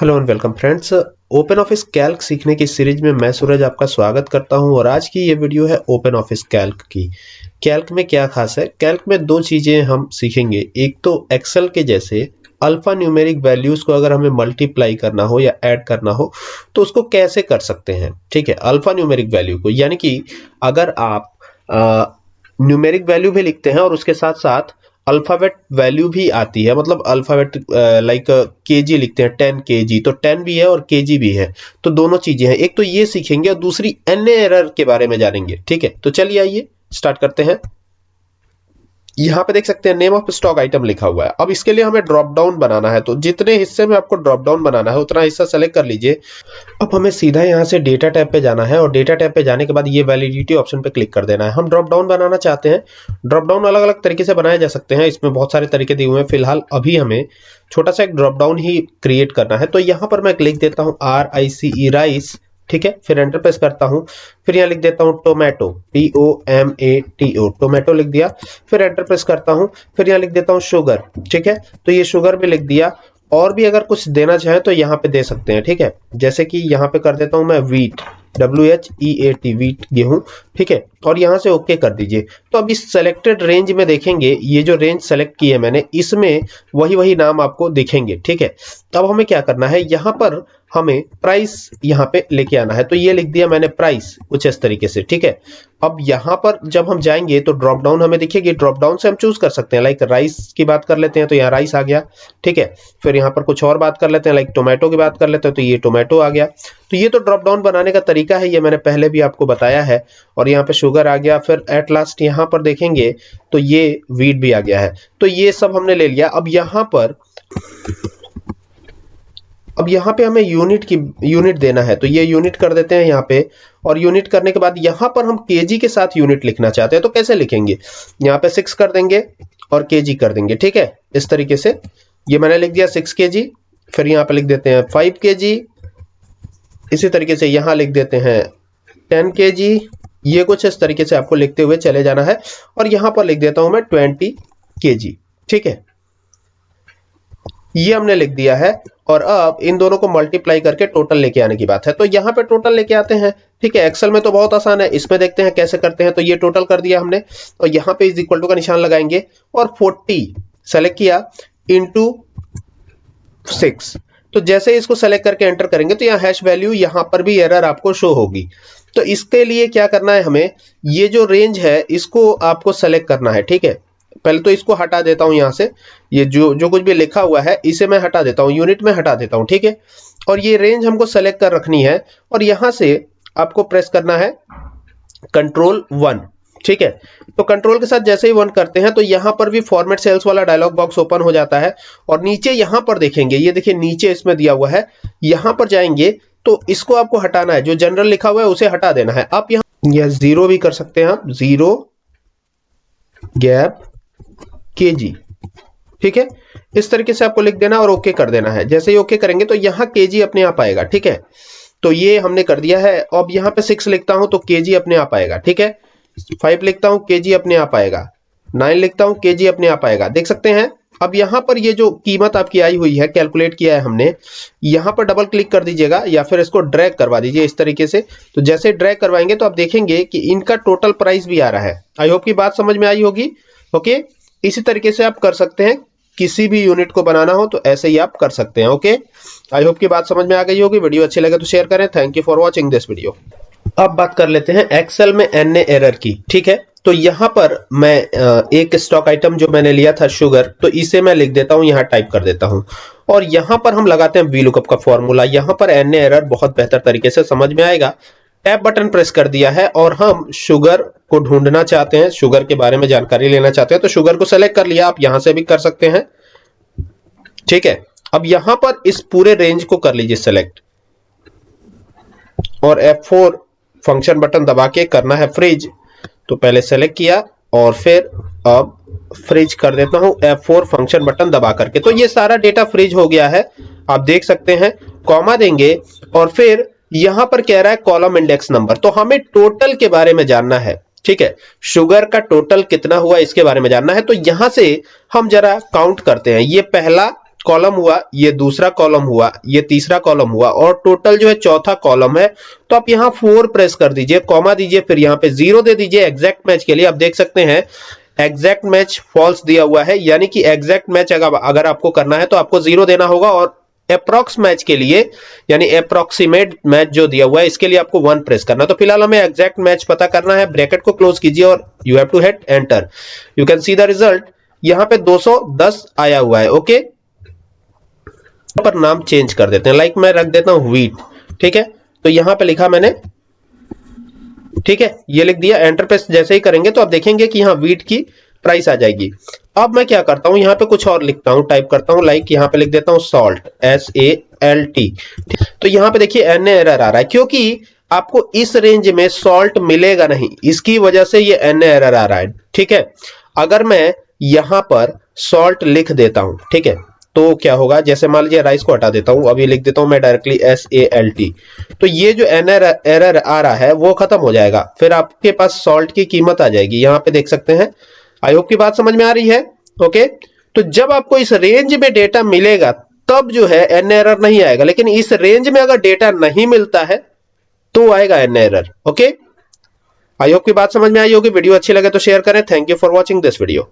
Hello and welcome friends Open Office Calc सीखने की series में मैं सूरज आपका स्वागत करता हूँ और आज की ये वीडियो है ओपन ऑफ़िस कैल्क की। कैल्क में क्या खास है? कैल्क में दो चीज़ें हम सीखेंगे। एक तो एक्सेल के जैसे अल्फ़ा न्यूमेरिक वैल्यूज़ को अगर हमें मल्टीप्लाई करना हो या ऐड करना हो तो उसको कैसे कर सकते हैं? ठीक है अल्फ़ा न्यूमेरिक वैल्यू को। यानी कि अगर आप न्यूमेरिक वैल्यू भी लिखते हैं और उसके साथ साथ अल्फ़ाबेट वैल्यू भी आती है मतलब अल्फ़ाबेट लाइक के जी लिखते हैं टेन के जी तो टेन भी है और के जी भी है तो दोनों चीज़ें हैं। एक तो ये सीखेंगे और दूसरी एन एरर के बारे में जानेंगे, ठीक है? तो चलिए आइए स्टार्ट करते हैं। यहाँ पे देख सकते हैं नेम ऑफ़ स्टॉक आइटम लिखा हुआ है। अब इसके लिए हमें ड्रॉप डाउन बनाना है तो जितने हिस्से में आपको ड्रॉप डाउन बनाना है, उतना हिस्सा सेलेक्ट कर लीजिए। अब हमें सीधा यहाँ से डेटा टैब पे जाना है, और डेटा टैब पे जाने के बाद ये वैलिडिटी ऑप्शन पे क्लिक कर देना है। हम ड्रॉप डाउन बनाना चाहते हैं। ड्रॉप डाउन अलग अलग तरीके से बनाए जा सकते हैं। इसमें बहुत सारे तरीके दिए हुए हैं। फ़िलहाल अभी हमें छोटा सा एक ड्रॉप डाउन ही क्रिएट करना है। तो यहाँ पर मैं क्लिक देता हूँ आर आई सी राइस ठीक है, फिर एंटर प्रेस करता हूँ, फिर यहाँ लिख देता हूँ tomato T O M A T O tomato लिख दिया, फिर एंटर प्रेस करता हूँ, फिर यहाँ लिख देता हूँ शुगर ठीक है तो ये शुगर भी लिख दिया, और भी अगर कुछ देना चाहे तो यहाँ पे दे सकते हैं, ठीक है, जैसे कि यहाँ पे कर देता हूँ मैं wheat W H E A T wheat गेहूँ, ठीक है और यहाँ से ओके कर दीजिए। तो अब इस सेलेक्टेड रेंज में देखेंगे, ये जो रेंज सेलेक्ट की है मैंने, इसमें वही वही नाम आपको दिखेंगे, ठीक है? तब हमें क्या करना है? यहाँ पर हमें प्राइस यहाँ पे लेके आना है। तो ये लिख दिया मैंने प्राइस कुछ इस तरीके से, ठीक है? अब यहाँ पर जब हम जाएँगे तो ड्रॉप डाउन हमें दिखेगी। ड्रॉप डाउन से हम चूज़ कर सकते हैं लाइक राइस की बात कर लेते हैं तो यहाँ राइस आ गया, ठीक है? फिर यहाँ पर कुछ और बात कर लेते हैं लाइक टोमेटो की बात कर लेते हैं तो ये टोमेटो आ गया। तो ये तो ड्रॉप डाउन बनाने का तरीका है, ये मैंने पहले भी आपको बताया है, और यहाँ पे शुगर आ गया, फिर एट लास्ट यहाँ पर देखेंगे तो ये वीट भी आ गया है। तो ये सब हमने ले लिया। अब यहाँ पर, अब यहाँ पे हमें यूनिट की यूनिट देना है। तो ये यूनिट कर देते हैं यहाँ पे। और यूनिट करने के बाद यहाँ पर हम केजी के साथ यूनिट लिखना चाहते हैं तो कैसे लिखेंगे? यहाँ पे सिक्स कर देंगे और केजी कर देंगे, ठीक है? इस तरीके से। ये मैंने लिख दिया सिक्स के फिर यहाँ पे लिख देते हैं फाइव के इसी तरीके से यहाँ लिख देते हैं टेन के ये कुछ इस तरीके से आपको लिखते हुए चले जाना है और यहाँ पर लिख देता हूँ मैं ट्वेंटी के ठीक है? ये हमने लिख दिया है और अब इन दोनों को मल्टीप्लाई करके टोटल लेके आने की बात है। तो यहाँ पे टोटल लेके आते हैं, ठीक है? एक्सेल में तो बहुत आसान है, इसमें देखते हैं कैसे करते हैं। तो ये टोटल कर दिया हमने और यहाँ पे इज़ इक्वल टू का निशान लगाएँगे और 40 सेलेक्ट किया इंटू सिक्स तो जैसे इसको सेलेक्ट करके एंटर करेंगे तो यहाँ हैश वैल्यू यहाँ पर भी एरर आपको शो होगी। तो इसके लिए क्या करना है हमें, ये जो रेंज है, इसको आपको सेलेक्ट करना है, ठीक है? पहले तो इसको हटा देता हूँ यहाँ से। ये जो जो कुछ भी लिखा हुआ है, इसे मैं हटा देता हूँ यूनिट में हटा देता हूँ, ठीक है? और ये रेंज हमको सेलेक्ट कर रखनी है, और यहाँ से आपको प्रेस करना है कंट्रोल वन ठीक है? तो कंट्रोल के साथ जैसे ही वन करते हैं तो यहाँ पर भी फॉर्मेट सेल्स वाला डायलॉग बॉक्स ओपन हो जाता है और नीचे यहाँ पर देखेंगे, ये देखिए नीचे इसमें दिया हुआ है, यहाँ पर जाएँगे तो इसको आपको हटाना है, जो जनरल लिखा हुआ है उसे हटा देना है। आप यहाँ या ज़ीरो भी कर सकते हैं आप ज़ीरो गैप के जी ठीक है? इस तरीके से आपको लिख देना और ओके कर देना है। जैसे ही ओके करेंगे तो यहाँ के जी अपने आप आएगा, ठीक है? तो ये हमने कर दिया है, अब यहाँ पे सिक्स लिखता हूँ तो के जी अपने आप आएगा, ठीक है? फाइव लिखता हूँ, के जी अपने आप आएगा। नाइन लिखता हूँ, के जी अपने आप आएगा। देख सकते हैं? अब यहाँ पर ये जो कीमत आपकी आई हुई है, कैलकुलेट किया है हमने, यहाँ पर डबल क्लिक कर दीजिएगा या फिर इसको ड्रैग करवा दीजिए इस तरीके से। तो जैसे ड्रैग करवाएँगे तो आप देखेंगे कि इनका टोटल प्राइस भी आ रहा है। आई होप की बात समझ में आई होगी। ओके इसी तरीके से आप कर सकते हैं। किसी भी यूनिट को बनाना हो तो ऐसे ही आप कर सकते हैं। ओके आई होप की बात समझ में आ गई होगी। वीडियो अच्छी लगे तो शेयर करें। Thank you for watching this video अब बात कर लेते हैं एक्सेल में एन ए एरर की, ठीक है? तो यहाँ पर मैं एक स्टॉक आइटम जो मैंने लिया था शुगर तो इसे मैं लिख देता हूँ, यहाँ टाइप कर देता हूँ। और यहाँ पर हम लगाते हैं वी लुकअप का फॉर्मूला यहाँ पर एनए एरर बहुत बेहतर तरीके से समझ में आएगा। टैब बटन प्रेस कर दिया है और हम शुगर को ढूंढना चाहते हैं। शुगर के बारे में जानकारी लेना चाहते हैं तो शुगर को सेलेक्ट कर लिया। आप यहाँ से भी कर सकते हैं। ठीक है? अब यहाँ पर इस पूरे रेंज को कर लीजिए सेलेक्ट और F4 फ़ंक्शन बटन दबा के करना है फ्रिज तो पहले सेलेक्ट किया और फिर अब फ्रिज कर देता हूँ F4 फ़ंक्शन बटन दबा करके। तो ये सारा डेटा फ्रिज हो गया है। आप देख सकते हैं कॉमा देंगे और फिर यहाँ पर कह रहा है कॉलम इंडेक्स नंबर तो हमें टोटल के बारे में जानना है, ठीक है? शुगर का टोटल कितना हुआ इसके बारे में जानना है। तो यहाँ से हम जरा काउंट करते हैं। ये पहला कॉलम हुआ, ये दूसरा कॉलम हुआ, ये तीसरा कॉलम हुआ, और टोटल जो है चौथा कॉलम है तो आप यहाँ फोर प्रेस कर दीजिए कॉमा दीजिए, फिर यहाँ पे ज़ीरो दे दीजिए एग्जैक्ट मैच के लिए। आप देख सकते हैं एग्जैक्ट मैच फॉल्स दिया हुआ है, यानी कि एग्जैक्ट मैच अगर अगर आपको करना है तो आपको ज़ीरो देना होगा, और अप्रोक्स मैच के लिए, यानी अप्रोक्सीमेट मैच जो दिया हुआ है, इसके लिए आपको वन प्रेस करना तो फ़िलहाल हमें एग्जैक्ट मैच पता करना है ब्रैकेट को क्लोज कीजिए, और you have to hit enter you can see the result यहाँ पे 210 आया हुआ है ओके पर नाम चेंज कर देते हैं। लाइक मैं रख देता हूँ वीट ठीक है? तो यहाँ पे लिखा मैंने, ठीक है? ये लिख दिया एंटर पे जैसे ही करेंगे तो आप देखेंगे कि यहाँ वीट की प्राइस आ जाएगी। अब मैं क्या करता हूँ, यहाँ पे कुछ और लिखता हूँ टाइप करता हूँ लाइक यहाँ पे लिख देता हूँ salt S A L T तो यहाँ पे देखिए एन एरर आ रहा है, क्योंकि आपको इस रेंज में सॉल्ट मिलेगा नहीं। इसकी वजह से ये एन एरर आ रहा है, ठीक है? अगर मैं यहाँ पर सॉल्ट लिख देता हूँ, ठीक है? तो क्या होगा? जैसे मान लीजिए राइस को हटा देता हूँ, अभी लिख देता हूँ मैं directly S A L T तो ये जो एन एरर आ रहा है, वो खत्म हो जाएगा। फिर आपके पास सॉल्ट की कीमत आ जाएगी। यहाँ पे देख सकते हैं। आई होप की बात समझ में आ रही है। ओके तो जब आपको इस रेंज में डेटा मिलेगा, तब जो है एन एरर नहीं आएगा। लेकिन इस रेंज में अगर डेटा नहीं मिलता है तो आएगा an error okay I hope की बात समझ में आई होगी। वीडियो अच्छी लगे तो शेयर करें। Thank you for watching this video